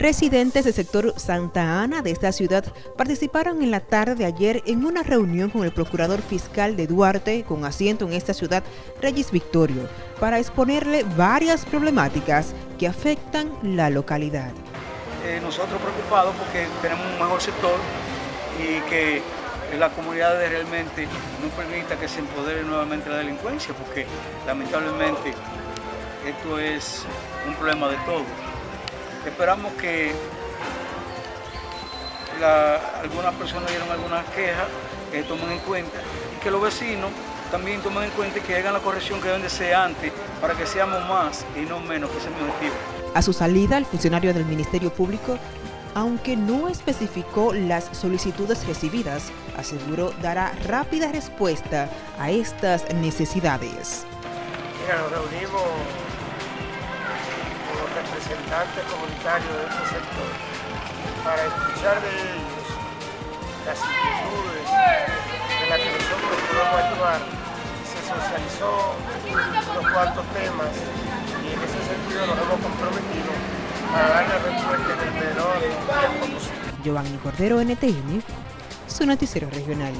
Residentes del sector Santa Ana de esta ciudad participaron en la tarde de ayer en una reunión con el procurador fiscal de Duarte, con asiento en esta ciudad, Reyes Victorio, para exponerle varias problemáticas que afectan la localidad. Eh, nosotros preocupados porque tenemos un mejor sector y que la comunidad realmente no permita que se empodere nuevamente la delincuencia, porque lamentablemente esto es un problema de todos. Esperamos que algunas personas dieron algunas quejas, que tomen en cuenta y que los vecinos también tomen en cuenta y que hagan la corrección que deben de ser antes para que seamos más y no menos, que ese es mi objetivo. A su salida, el funcionario del Ministerio Público, aunque no especificó las solicitudes recibidas, aseguró dará rápida respuesta a estas necesidades. Mira, nos reunimos representantes comunitarios de este sector para escuchar de ellos las inquietudes de las que nosotros podemos actuar. Se socializó unos cuantos temas y en ese sentido nos hemos comprometido para darle respuesta en el menor tiempo posible. Giovanni Cordero, NTN, su noticiero regional.